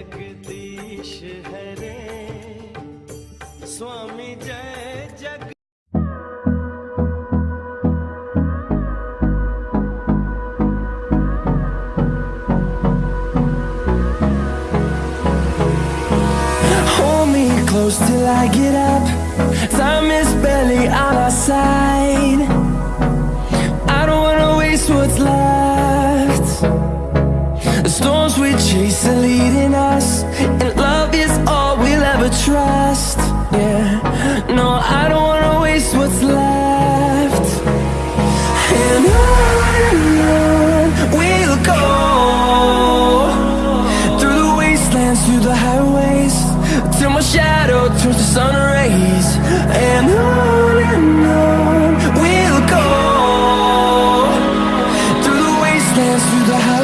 जगदीश हरे स्वामी जय जग Close till I get up. Time is barely on our side. I don't wanna waste what's left. The storms we chase are leading the sun rays and on and on we'll go. Through the wastelands through the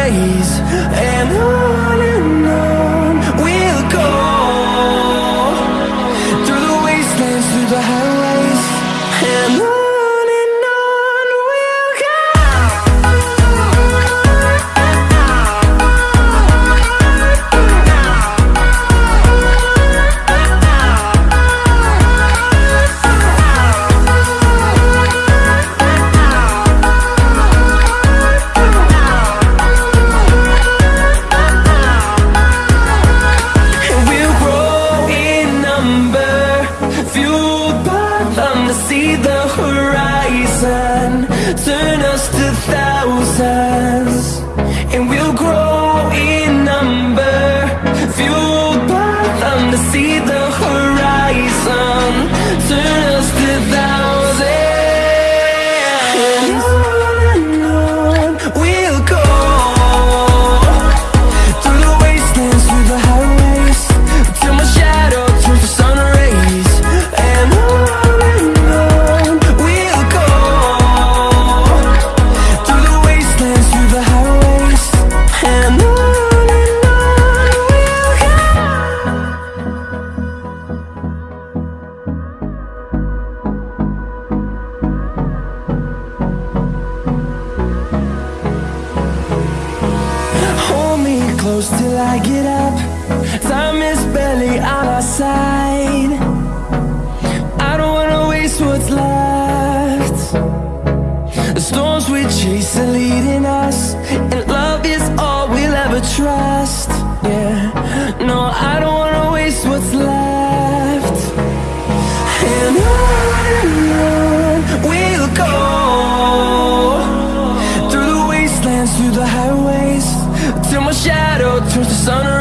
praise and on and on sun Turn us to thousands. close till I get up. Time is barely on our side. I don't wanna waste what's left. The storms we chase are leading Sunrise.